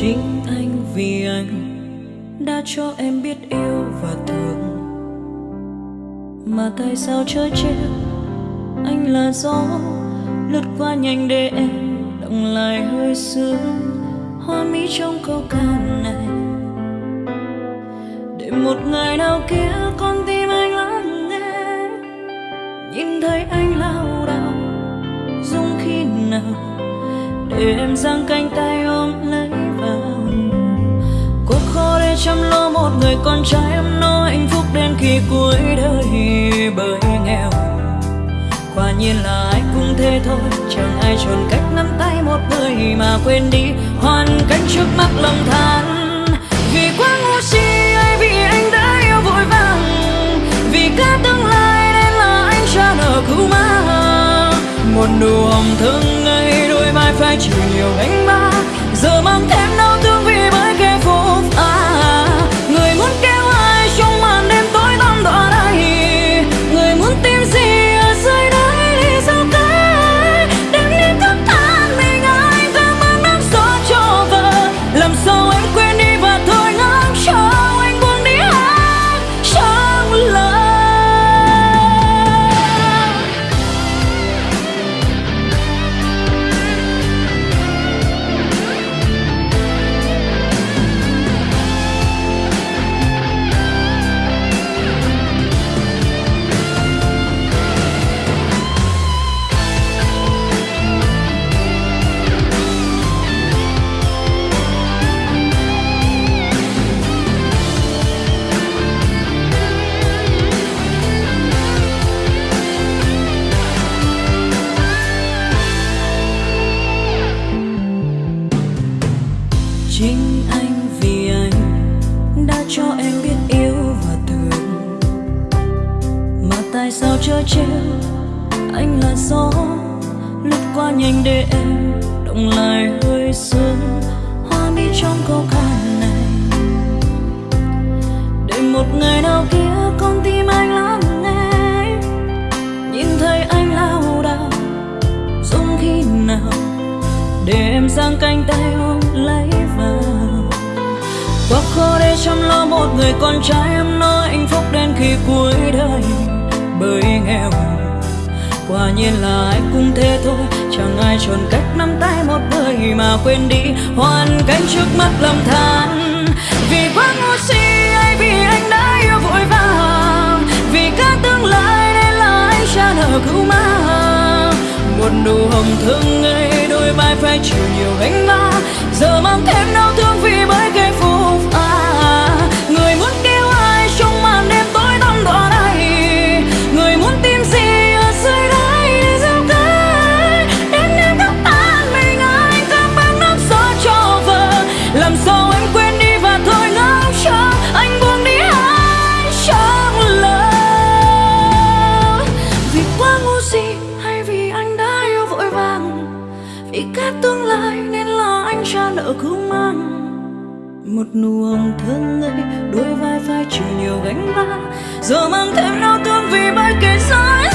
Chính anh vì anh đã cho em biết yêu và thương. Mà tại sao trời chết anh là gió lướt qua nhanh để em động lại hơi sương hoa mỹ trong câu ca này. Để một ngày nào kia con tim anh lắng nghe. Nhìn thấy anh lao đao dung khi nào? Để em giang cánh tay ôm lấy chăm lo một người con trai, em nó hạnh phúc đến khi cuối đời bởi nghèo. Quả nhiên là ai cũng thế thôi, chẳng ai chọn cách nắm tay một người mà quên đi. Hoàn cảnh trước mắt lòng than, vì quá ngu si, ai vì anh đã yêu vội vàng. Vì cả tương lai nên là anh cha nợ cứu ma. Một nụ hồng thương ngây đôi vai phải chịu nhiều gánh vác. Giờ mang thêm đau thương vì bởi kẻ tại sao chớ trêu? Anh là gió, lướt qua nhanh để em động lại hơi sương hoa mi trong câu ca này. Để một ngày nào kia con tim anh lắng nghe. Nhìn thấy anh lao đao dùng khi nào? Để em giang cánh tay ôm lấy vào. Quá khó để chăm lo một người con trai, em nói hạnh phúc đến khi cuối đời bởi nghèo quả nhiên là ai cũng thế thôi, chẳng ai chọn cách nắm tay một người mà quên đi hoàn cảnh trước mắt lầm than. Vì quá ngu si hay vì anh đã yêu vội vàng. Vì cả tương lai nên là anh trả nợ cứu mang một nụ hồng thương ngây đôi vai phải chịu nhiều gánh vác. Giờ mang thêm đau thương vì bởi cái lỡ trả mang. Một nụ hồng thơm ngây đôi vai vai chịu nhiều gánh vác. Giờ mang thêm đau thương vì bay kẻ xa